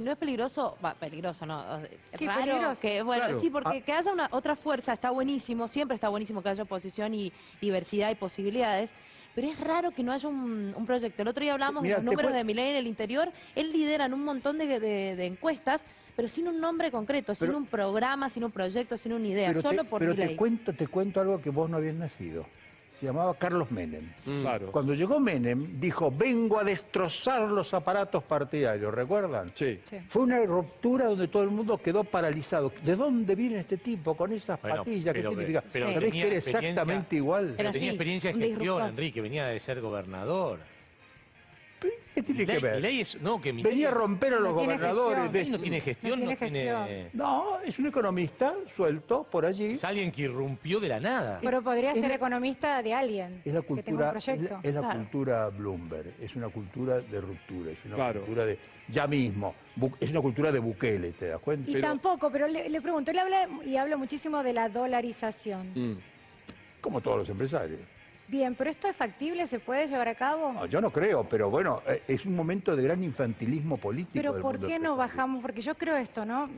no es peligroso, va, peligroso, no, Sí, raro peligroso. que, bueno, Claro. sí, porque que haya una otra fuerza está buenísimo, siempre está buenísimo que haya oposición y diversidad y posibilidades, pero es raro que no haya un, un proyecto. El otro día hablamos Mira, de los números de Milei en el interior, él lidera en un montón de, de- de encuestas, pero sin un nombre concreto, sin un programa, sin un proyecto, sin una idea, solo te, por pero te cuento, te cuento algo que vos no habías nacido. Se llamaba Carlos Menem. Claro. Cuando llegó Menem, dijo, vengo a destrozar los aparatos partidarios, ¿recuerdan? Sí. Sí. Fue una ruptura donde todo el mundo quedó paralizado. ¿De dónde viene este tipo con esas Bueno, patillas? ¿Qué pero- significa? pero ¿Sabés tenía que era exactamente igual? Era Pero tenía experiencia de gestión. Enrique, venía de ser gobernador. ¿Qué tiene que ver? Milei es, no, que Venía a romper a los No gobernadores. de- no tiene gestión, No no tiene tiene... No, es un economista suelto por allí. Es alguien que irrumpió de la nada. Pero podría Es ser la- economista de alguien Es la que tenga un cultura, es proyecto. la, es la Claro. cultura Bloomberg, es una cultura de ruptura, es una Claro. cultura de ya mismo, Bu- es una cultura de Bukele, ¿te das cuenta? Y Pero- tampoco, pero le, le pregunto, él habla y habla muchísimo de la dolarización. Mm. Como todos los empresarios. Bien, pero esto es factible, se puede llevar a cabo. No, yo no creo, pero bueno, eh, es un momento de gran infantilismo político. Pero del ¿por mundo qué no bajamos? Porque yo creo esto, ¿no?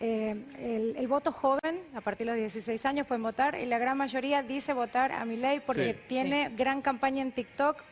Eh, el, el voto joven, a partir de los 16 años pueden votar, y la gran mayoría dice votar a mi ley porque Sí. tiene gran campaña en TikTok,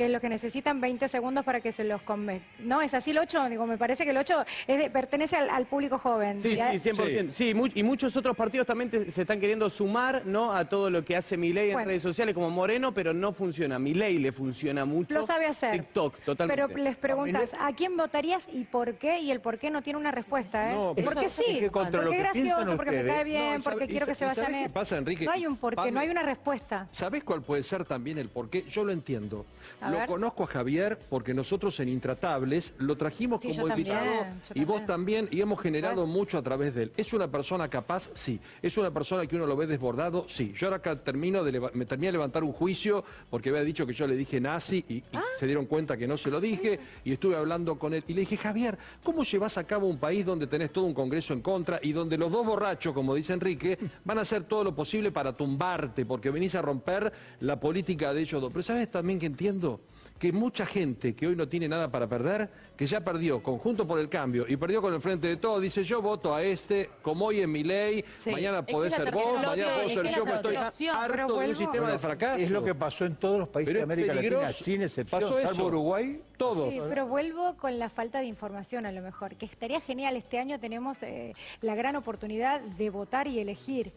que es lo que necesitan 20 segundos para que se los convenga. ¿No? ¿Es así el 8? Digo, me parece que el 8 es de- pertenece al, al público joven. Sí, Ya- sí, 100%. Sí, mu- y muchos otros partidos también te- se están queriendo sumar ¿no? a todo lo que hace Milei en Bueno. redes sociales como Moreno, pero no funciona. Milei le funciona mucho. Lo sabe hacer. TikTok, totalmente. Pero les preguntas, ¿a quién votarías y por qué? Y el por qué no tiene una respuesta, ¿eh? No, porque es sí, que lo porque es gracioso, porque me cae bien, No, y sabe- porque quiero que se vayan... ¿sabe qué pasa, Enrique? No hay un por qué, no hay una respuesta. ¿Sabés cuál puede ser también el porqué? Yo lo entiendo. A lo ver. conozco a Javier porque nosotros en Intratables lo trajimos Sí, como también, invitado y vos también. y hemos generado mucho a través de él. ¿Es una persona capaz? Sí. ¿Es una persona que uno lo ve desbordado? Sí. Yo ahora acá termino de me terminé de levantar un juicio porque había dicho que yo le dije nazi y, y Ah. se dieron cuenta que no se lo dije y estuve hablando con él y le dije, Javier, ¿cómo llevas a cabo un país donde tenés todo un congreso en contra y donde los dos borrachos, como dice Enrique, van a hacer todo lo posible para tumbarte porque venís a romper la política de ellos dos? Pero ¿sabes también que entiendo? Que mucha gente que hoy no tiene nada para perder, que ya perdió conjunto por el cambio y perdió con el frente de todo, dice yo voto a este, como hoy en mi ley, Sí. mañana podés ser vos, mañana puedo es ser yo, pero estoy harto de un sistema de fracaso. Es lo que pasó en todos los países de América Latina, sin excepción, Pasó salvo eso. Uruguay. Todos. Sí, pero vuelvo con la falta de información a lo mejor, que estaría genial. Este año tenemos eh, la gran oportunidad de votar y elegir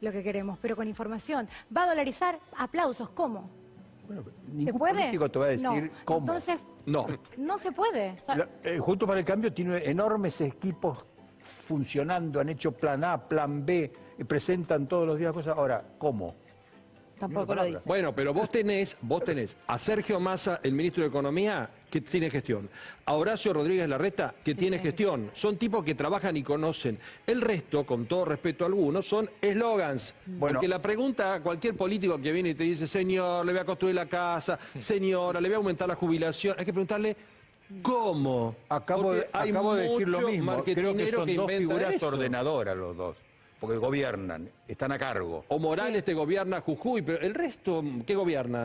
lo que queremos, pero con información. ¿Va a dolarizar? Aplausos, ¿cómo? Bueno, ¿Se puede? político te va a decir no. cómo. Entonces, No. no se puede. La- eh, Junto para el Cambio tiene enormes equipos funcionando, han hecho plan A, plan B, y presentan todos los días cosas. Ahora, ¿cómo? Tampoco lo dice. Bueno, pero vos tenés, vos tenés a Sergio Massa, el ministro de Economía, que tiene gestión. A Horacio Rodríguez Larreta, que tiene gestión. Son tipos que trabajan y conocen. El resto, con todo respeto a algunos, son eslogans. Bueno. Porque la pregunta a cualquier político que viene y te dice, señor, le voy a construir la casa, señora, le voy a aumentar la jubilación, hay que preguntarle. ¿Cómo? Acabo, de, hay acabo de decir lo mismo. Creo que son dos figuras eso. ordenadoras los dos, porque gobiernan, están a cargo. O Morales te gobierna Jujuy, pero el resto, ¿qué gobiernan?